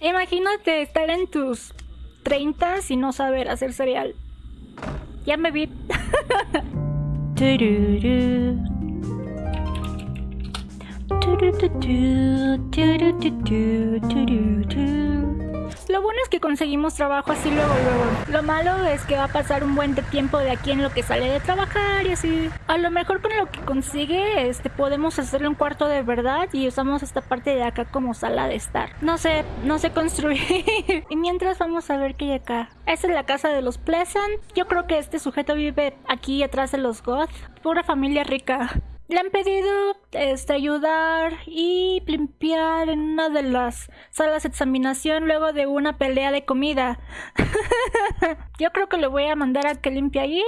Imagínate estar en tus 30 y no saber hacer cereal. Ya me vi. Lo bueno es que conseguimos trabajo así luego, luego. Lo malo es que va a pasar un buen tiempo de aquí en lo que sale de trabajar y así. A lo mejor con lo que consigue, este, podemos hacerle un cuarto de verdad y usamos esta parte de acá como sala de estar. No sé, no sé construir. y mientras vamos a ver qué hay acá. Esta es la casa de los Pleasant. Yo creo que este sujeto vive aquí atrás de los Goth. Pura familia rica. Le han pedido este, ayudar y limpiar en una de las salas de examinación luego de una pelea de comida. Yo creo que le voy a mandar a que limpie allí.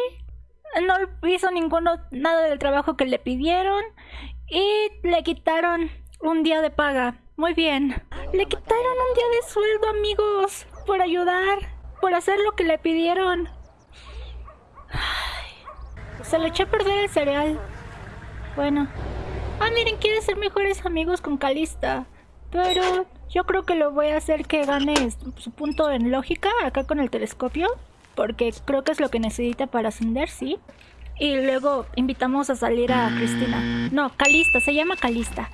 No hizo ninguno nada del trabajo que le pidieron y le quitaron un día de paga. Muy bien. Le quitaron un día de sueldo, amigos, por ayudar, por hacer lo que le pidieron. Se le echó a perder el cereal. Bueno. Ah, miren, quiere ser mejores amigos con Calista. Pero yo creo que lo voy a hacer que gane su punto en lógica acá con el telescopio. Porque creo que es lo que necesita para ascender, sí. Y luego invitamos a salir a Cristina. No, Calista, se llama Calista.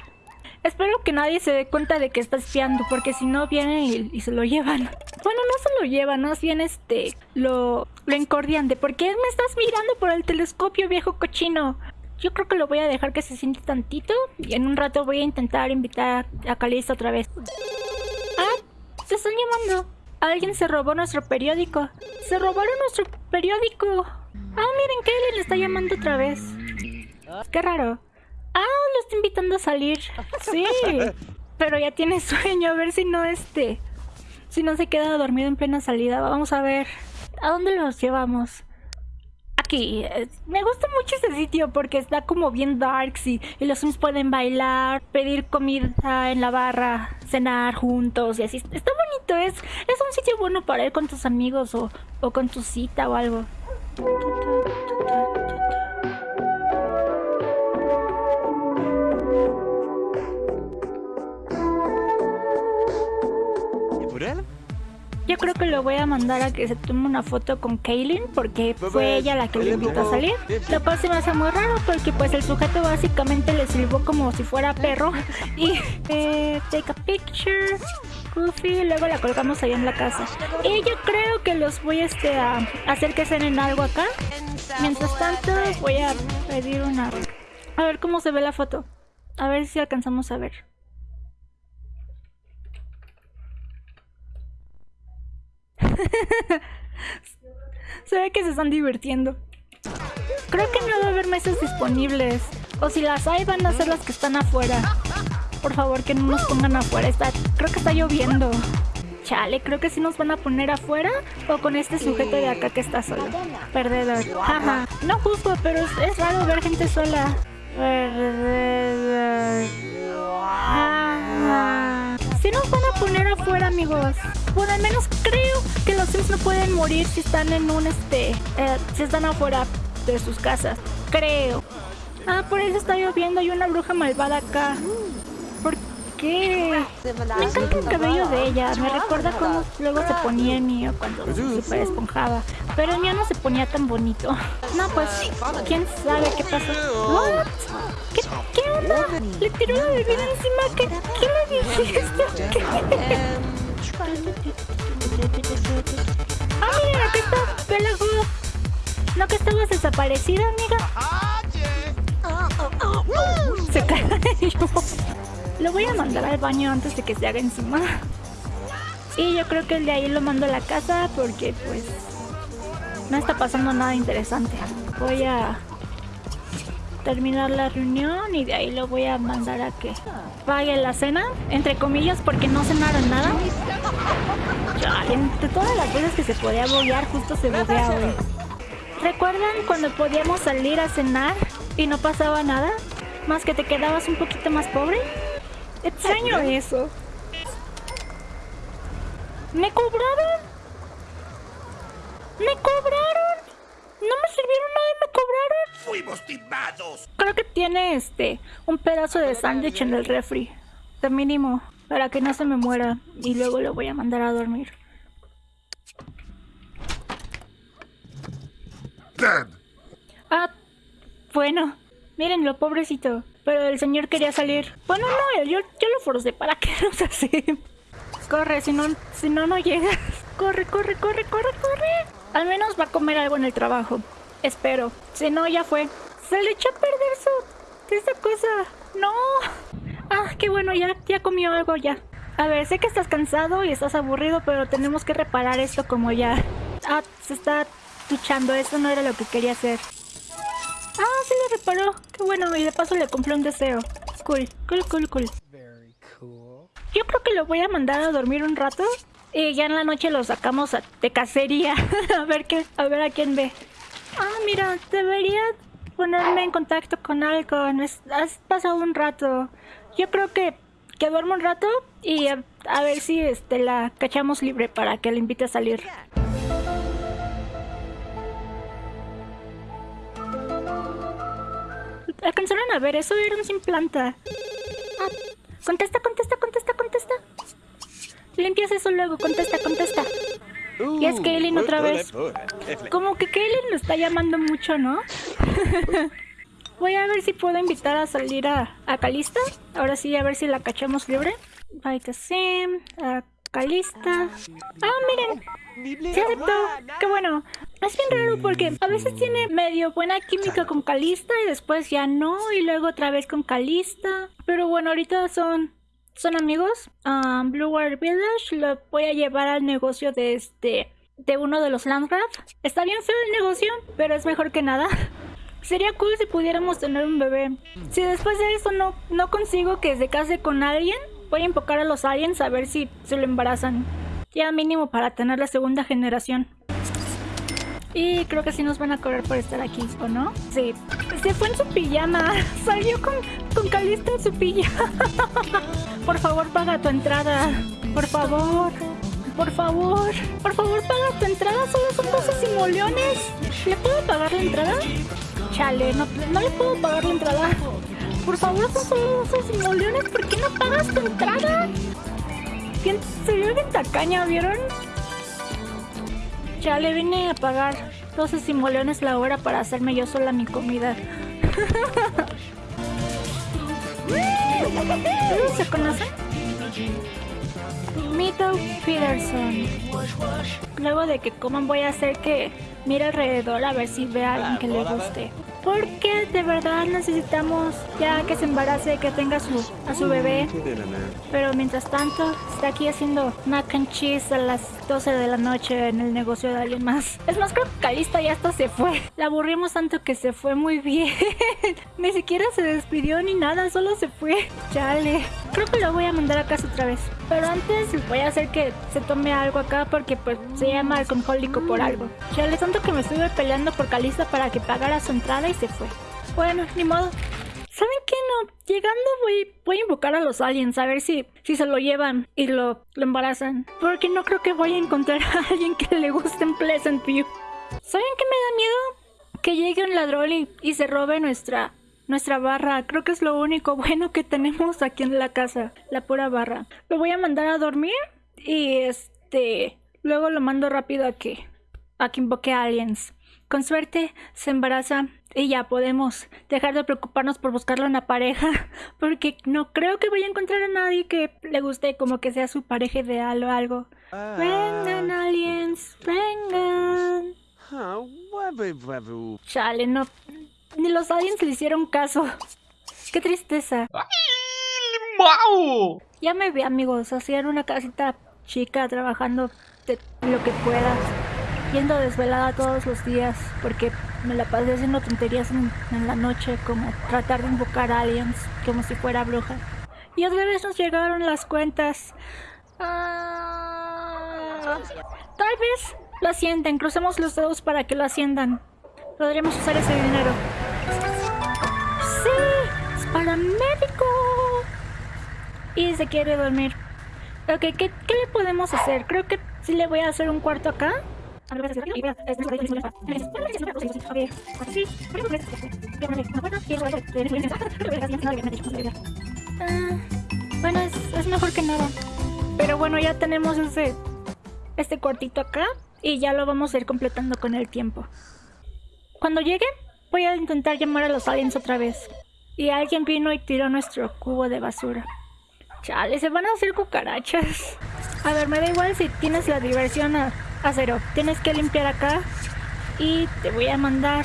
Espero que nadie se dé cuenta de que está espiando, porque si no viene y, se lo llevan. Bueno, no se lo llevan, más bien este, lo, lo encordian de ¿por qué me estás mirando por el telescopio, viejo cochino? Yo creo que lo voy a dejar que se siente tantito y en un rato voy a intentar invitar a Calista otra vez. ¡Ah! ¡Se están llamando! Alguien se robó nuestro periódico. ¡Se robaron nuestro periódico! ¡Ah, miren que le está llamando otra vez! ¡Qué raro! ¡Ah! Lo está invitando a salir. ¡Sí! Pero ya tiene sueño, a ver si no este... Si no se queda dormido en plena salida. Vamos a ver. ¿A dónde los llevamos? Aquí. Me gusta mucho este sitio porque está como bien darks y, los Sims pueden bailar, pedir comida en la barra, cenar juntos y así. Está bonito, es, es un sitio bueno para ir con tus amigos o, o con tu cita o algo. Creo que lo voy a mandar a que se tome una foto con Kaylin porque fue ella la que le invitó a salir. Lo cual se me hace muy raro porque pues el sujeto básicamente le sirvió como si fuera perro. Y eh, take a picture. Goofy, luego la colgamos ahí en la casa. Y yo creo que los voy este, a hacer que cenen algo acá. Mientras tanto voy a pedir una... A ver cómo se ve la foto. A ver si alcanzamos a ver. se ve que se están divirtiendo. Creo que no va a haber mesas disponibles. O si las hay, van a ser las que están afuera. Por favor, que no nos pongan afuera. Está, creo que está lloviendo. Chale, creo que sí nos van a poner afuera o con este sujeto de acá que está solo. Perdedor. Jaja. No juzgo, pero es, raro ver gente sola. Perdedor. Si nos van a poner afuera, amigos. Bueno, al menos creo que los Sims no pueden morir si están en un este. Eh, si están afuera de sus casas. Creo. Ah, por eso está lloviendo. Hay una bruja malvada acá. ¿Por qué? Me encanta el cabello de ella. Me recuerda cómo luego se ponía el mío cuando se super esponjaba. Pero el mío no se ponía tan bonito. No, pues, quién sabe qué pasó. ¿Qué, ¿Qué onda? Le tiró la bebida encima. ¿Qué, qué le dijiste? ¿Qué? ¡Ah, mira! Aquí está Bella ¿No que estabas desaparecida, amiga? Se cayó. Lo voy a mandar al baño antes de que se haga encima. Y yo creo que el de ahí lo mando a la casa porque, pues, no está pasando nada interesante. Voy a terminar la reunión y de ahí lo voy a mandar a que pague la cena, entre comillas, porque no cenaron nada. Entre todas las veces que se podía bobear, justo se bobeaba hoy. ¿Recuerdan cuando podíamos salir a cenar y no pasaba nada? Más que te quedabas un poquito más pobre. Extraño eso. ¿Me cobraron? ¿Me cobraron? No me sirvieron nada y me cobraron. Fuimos timados. Creo que tiene este un pedazo de sándwich en el refri. De mínimo. para que no se me muera y luego lo voy a mandar a dormir. Ah, bueno, mírenlo, pobrecito. Pero el señor quería salir. Bueno, no, yo, yo lo forcé para que no se así. Corre, si no, si no, no llegas. Corre, corre, corre, corre, corre. Al menos va a comer algo en el trabajo. Espero. Si no, ya fue. Se le echó a perder su... Esa cosa. No. Ah, qué bueno, ya, ya comió algo ya. A ver, sé que estás cansado y estás aburrido, pero tenemos que reparar esto como ya... Ah, se está duchando. Eso no era lo que quería hacer. Ah, sí lo reparó. Qué bueno, y de paso le cumplió un deseo. Cool, cool, cool, cool. Yo creo que lo voy a mandar a dormir un rato. Y ya en la noche lo sacamos de cacería. a ver qué, a ver a quién ve. Ah, mira, debería ponerme en contacto con algo. Has pasado un rato. Yo creo que, que duermo un rato y a, ver si este, la cachamos libre para que la invite a salir. ¿Alcanzaron a ver eso? Un sin planta. Ah, contesta, contesta, contesta, contesta. Limpias eso luego, contesta, contesta. y es Kaylin otra vez. Como que Kaylin lo está llamando mucho, ¿no? Voy a ver si puedo invitar a salir a, a Calista. Ahora sí, a ver si la cachamos libre. Sim, a Calista. Ah, miren. Se aceptó. Qué bueno. Es bien raro porque a veces tiene medio buena química con Calista y después ya no. Y luego otra vez con Calista. Pero bueno, ahorita son son amigos. Um, Blue Water Village lo voy a llevar al negocio de este de uno de los Landgraf. Está bien feo el negocio, pero es mejor que nada. Sería cool si pudiéramos tener un bebé. Si después de eso no, no consigo que se case con alguien, voy a invocar a los aliens a ver si se lo embarazan. Ya mínimo para tener la segunda generación. Y creo que sí nos van a cobrar por estar aquí, ¿o no? Sí. Se fue en su pijama. Salió con, con Calista en su pijama. Por favor, paga tu entrada. Por favor. Por favor. Por favor, paga tu entrada. Solo son 12 simoleones. ¿Le puedo pagar la entrada? Chale, no, no le puedo pagar la entrada. Por favor, son solo 12 simoleones. ¿Por qué no pagas tu entrada? Se vio bien tacaña, ¿vieron? Ya le vine a pagar 12 simoleones la hora para hacerme yo sola mi comida. ¿Se conocen? Mito Peterson. Luego de que coman voy a hacer que mire alrededor a ver si ve a alguien que le guste porque de verdad necesitamos ya que se embarace, que tenga su, a su bebé. Pero mientras tanto, está aquí haciendo mac and cheese a las 12 de la noche en el negocio de alguien más. Es más, creo que Calista ya hasta se fue. La aburrimos tanto que se fue muy bien. ni siquiera se despidió ni nada, solo se fue. Chale. Creo que lo voy a mandar a casa otra vez. Pero antes voy a hacer que se tome algo acá porque pues se llama alcohólico por algo. Chale, tanto que me estuve peleando por Calista para que pagara su entrada y se fue. Bueno, ni modo. ¿Saben qué? No, llegando voy, voy a invocar a los aliens a ver si, si se lo llevan y lo, lo embarazan. Porque no creo que voy a encontrar a alguien que le guste en Pleasant View. ¿Saben qué me da miedo? Que llegue un ladrón y, y se robe nuestra, nuestra barra. Creo que es lo único bueno que tenemos aquí en la casa. La pura barra. Lo voy a mandar a dormir y este... Luego lo mando rápido a que... A que invoque a aliens. Con suerte se embaraza y ya podemos dejar de preocuparnos por buscarle una pareja, porque no creo que vaya a encontrar a nadie que le guste como que sea su pareja ideal o algo. Ah. Vengan aliens, vengan. Chale, no. Ni los aliens le hicieron caso. Qué tristeza. Ya me vi amigos, así en una casita chica trabajando de lo que pueda yendo desvelada todos los días porque me la pasé haciendo tonterías en, la noche como tratar de invocar aliens como si fuera bruja. Y otra vez nos llegaron las cuentas. Ah, tal vez lo ascienden, crucemos los dedos para que lo asciendan. Podríamos usar ese dinero. ¡Sí! ¡Es para médico! Y se quiere dormir. Ok, ¿qué, ¿qué le podemos hacer? Creo que sí le voy a hacer un cuarto acá. Bueno, es, es mejor que nada. Pero bueno, ya tenemos ese, este cuartito acá y ya lo vamos a ir completando con el tiempo. Cuando llegue, voy a intentar llamar a los aliens otra vez. Y alguien vino y tiró nuestro cubo de basura. Chale, se van a hacer cucarachas. A ver, me da igual si tienes la diversión a, a cero. Tienes que limpiar acá y te voy a mandar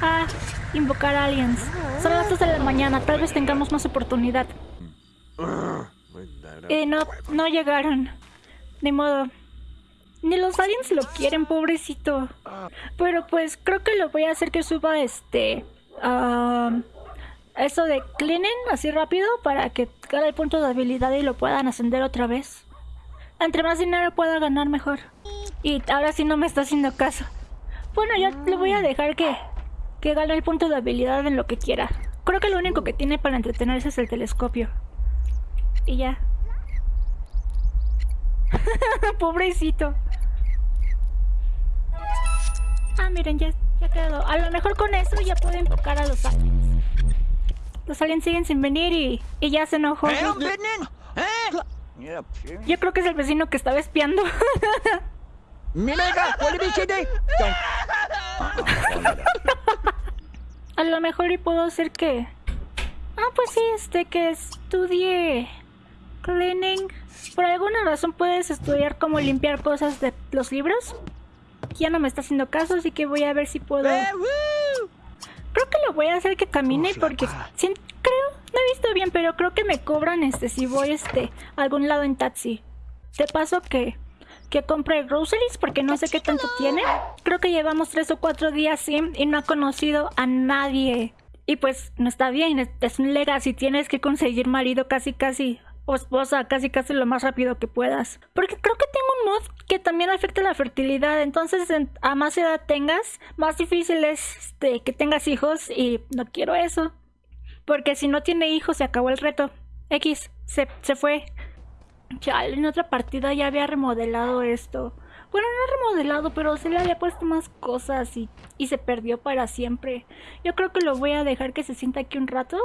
a invocar aliens. Son las 2 de la mañana, tal vez tengamos más oportunidad. Y no, no llegaron. Ni modo. Ni los aliens lo quieren, pobrecito. Pero pues creo que lo voy a hacer que suba este... ah, eso de cleaning así rápido para que gane el punto de habilidad y lo puedan ascender otra vez. Entre más dinero pueda ganar mejor. Y ahora sí no me está haciendo caso. Bueno, ya le voy a dejar que, que gane el punto de habilidad en lo que quiera. Creo que lo único que tiene para entretenerse es el telescopio. Y ya. Pobrecito. Ah, miren, ya, ya quedó. A lo mejor con eso ya puedo invocar a los aliens. Los aliens siguen sin venir y, y ya se enojó. Yo creo que es el vecino que estaba espiando. A lo mejor y puedo hacer que... Ah, pues sí, este, que estudie cleaning. Por alguna razón puedes estudiar cómo limpiar cosas de los libros. Ya no me está haciendo caso, así que voy a ver si puedo... Creo que lo voy a hacer que camine porque... creo, no he visto bien, pero creo que me cobran este si voy este a algún lado en taxi. Te paso que que compre groceries porque no sé qué tanto tiene. Creo que llevamos tres o cuatro días sin y no ha conocido a nadie. Y pues no está bien, es, un legacy, tienes que conseguir marido casi casi o esposa casi casi lo más rápido que puedas. Porque creo que tengo un mod que también afecta la fertilidad, entonces en- a más edad tengas, más difícil es este, que tengas hijos y no quiero eso. Porque si no tiene hijos se acabó el reto. X, se, se fue. Chale, en otra partida ya había remodelado esto. Bueno, no remodelado, pero se le había puesto más cosas y, y se perdió para siempre. Yo creo que lo voy a dejar que se sienta aquí un rato.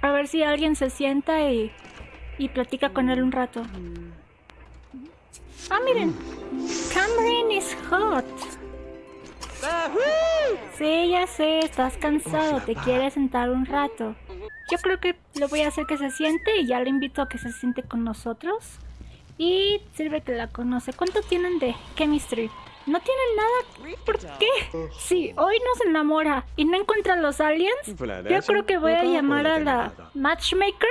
A ver si alguien se sienta y, y platica con él un rato. Ah, miren. Cameron is hot. Sí, ya sé, estás cansado, te quieres sentar un rato. Yo creo que lo voy a hacer que se siente y ya le invito a que se siente con nosotros. Y sirve que la conoce. ¿Cuánto tienen de chemistry? No tienen nada. ¿Por qué? Sí, hoy nos enamora y no encuentra a los aliens. Yo creo que voy a llamar a la matchmaker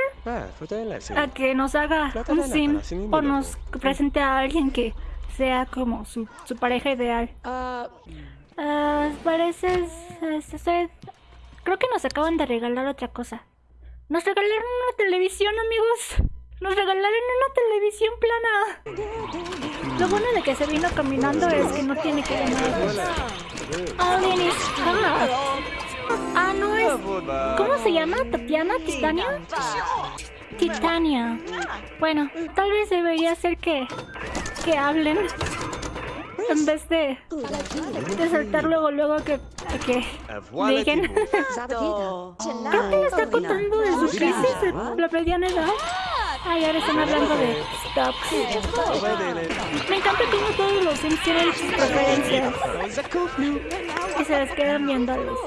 a que nos haga un sim o nos presente a alguien que sea como su, su pareja ideal. Ah, parece... es- es- Creo que nos acaban de regalar otra cosa. Nos regalaron una televisión, amigos. Nos regalaron una televisión plana. Lo bueno de que se vino caminando es que no tiene que. Alien is hot. Ah, no es. ¿Cómo se llama? ¿Tatiana? ¿Titania? Titania. Bueno, tal vez debería ser que. que hablen. En vez de. de saltar luego, luego que. que digan. Creo que le está contando de su crisis de la mediana edad. Ay, ahora están hablando de stocks. Me encanta cómo todos los Sims tienen sus preferencias y se les quedan viéndolos.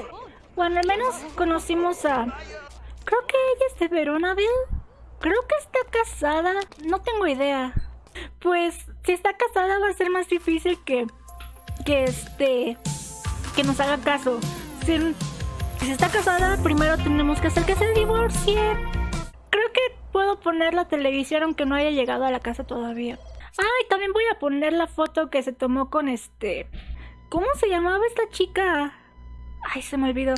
Bueno, al menos conocimos a... Creo que ella es de Veronaville. Creo que está casada. No tengo idea. Pues si está casada va a ser más difícil que... Que este... Que nos haga caso. Si, está casada, primero tenemos que hacer que se divorcie. Creo que puedo poner la televisión aunque no haya llegado a la casa todavía. Ay, también voy a poner la foto que se tomó con este... ¿Cómo se llamaba esta chica? Ay, se me olvidó.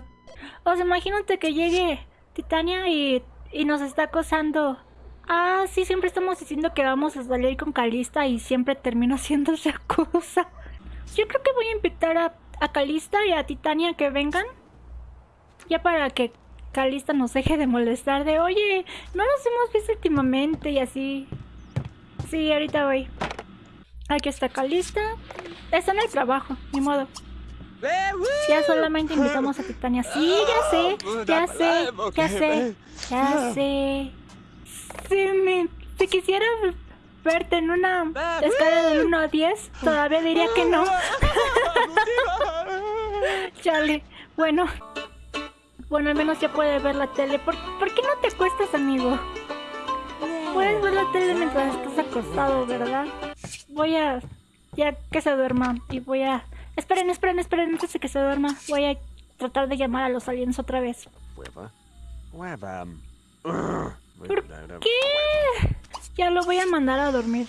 O sea, imagínate que llegue Titania y, y nos está acosando. Ah, sí, siempre estamos diciendo que vamos a salir con Calista y siempre termino esa cosa. Yo creo que voy a invitar a, a Calista y a Titania que vengan. Ya para que Calista nos deje de molestar de, oye, no nos hemos visto últimamente y así. Sí, ahorita voy. Aquí está Calista. Está en el trabajo, ni modo. Ya solamente invitamos a Titania. Sí, ya sé, ya sé, ya sé, ya sé. Sí, mi, si quisiera verte en una escala del 1 a 10, todavía diría que no. Chale, bueno. Bueno, al menos ya puedes ver la tele. ¿Por, ¿por qué no te acuestas, amigo? Puedes ver la tele mientras estás acostado, ¿verdad? Voy a... Ya que se duerma. Y voy a... Esperen, esperen, esperen, antes de que se duerma. Voy a tratar de llamar a los aliens otra vez. ¿Por qué? Ya lo voy a mandar a dormir.